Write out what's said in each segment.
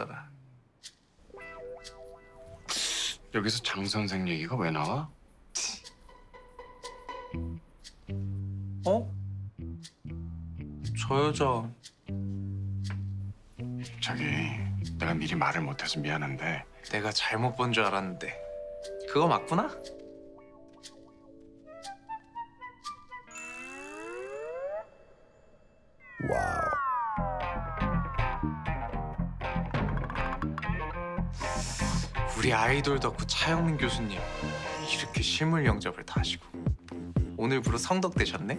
했잖아. 여기서 장 선생 얘기가 왜 나와? 어? 저 여자 저기 내가 미리 말을 못해서 미안한데 내가 잘못 본 줄 알았는데 그거 맞구나? 우리 아이돌 덕후 차영민 교수님 이렇게 실물 영접을 다 하시고 오늘부로 성덕 되셨네?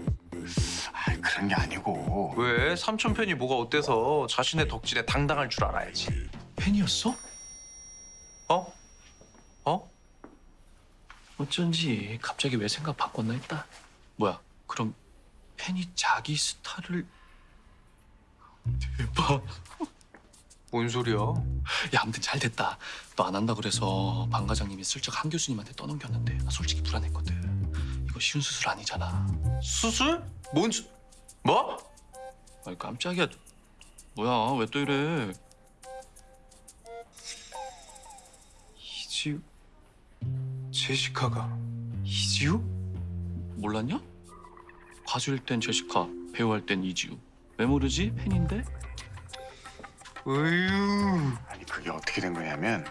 아 그런 게 아니고 왜? 삼촌 팬이 뭐가 어때서 자신의 덕질에 당당할 줄 알아야지 팬이었어? 어? 어? 어쩐지 갑자기 왜 생각 바꿨나 했다. 뭐야? 그럼 팬이 자기 스타를 대박. 뭔 소리야? 야, 아무튼 잘 됐다. 너 안 한다 그래서 방 과장님이 슬쩍 한 교수님한테 떠넘겼는데 나 솔직히 불안했거든. 이거 쉬운 수술 아니잖아. 수술? 뭔 수... 뭐? 아이 깜짝이야. 뭐야? 왜 또 이래? 이지우 제시카가 이지우? 몰랐냐? 가수일 땐 제시카, 배우 할 땐 이지우. 왜 모르지? 팬인데? 으유 아니 그게 어떻게 된 거냐면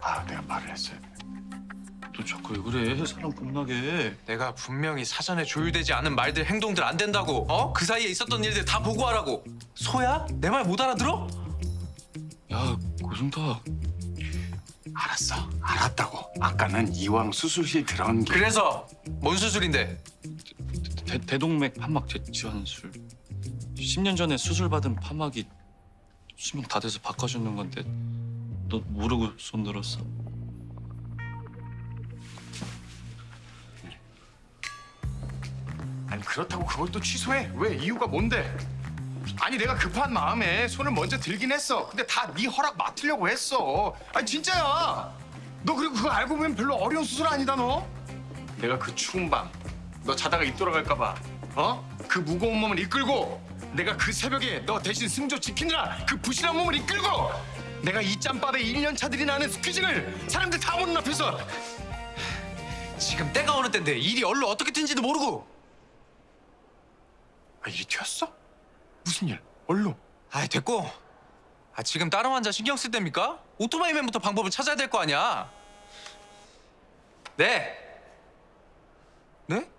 아 내가 말을 했어야 돼 너 자꾸 왜 그래? 사람 겁나게. 내가 분명히 사전에 조율되지 않은 말들 행동들 안 된다고 어? 그 사이에 있었던 일들 다 보고하라고 소야? 내 말 못 알아들어? 야, 고승탁. 알았어 알았다고 아까는 이왕 수술실 들어간 게 그래서 뭔 수술인데? 대, 대 동맥 판막 재치환술 10년 전에 수술 받은 판막이 수명 다 돼서 바꿔주는 건데 너 모르고 손 들었어? 아니 그렇다고 그걸 또 취소해? 왜? 이유가 뭔데? 아니 내가 급한 마음에 손을 먼저 들긴 했어. 근데 다 네 허락 맡으려고 했어. 아니 진짜야. 너 그리고 그거 알고 보면 별로 어려운 수술 아니다 너? 내가 그 추운 밤 너 자다가 입 돌아갈까 봐 어? 그 무거운 몸을 이끌고 내가 그 새벽에 너 대신 승조 지키느라 그 부실한 몸을 이끌고 내가 이 짬밥에 1년 차들이 나는 스퀴징을 사람들 다 보는 앞에서 지금 때가 어느 때인데 일이 얼로 어떻게 튄지도 모르고 아, 일이 튀었어? 무슨 일? 얼로? 아이 됐고 아 지금 다른 환자 신경 쓸 때입니까? 오토바이 맨부터 방법을 찾아야 될 거 아니야 네? 네?